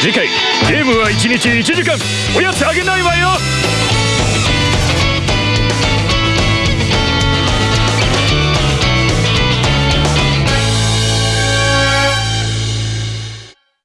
次回ゲームは1日1時間おやつあげないわよ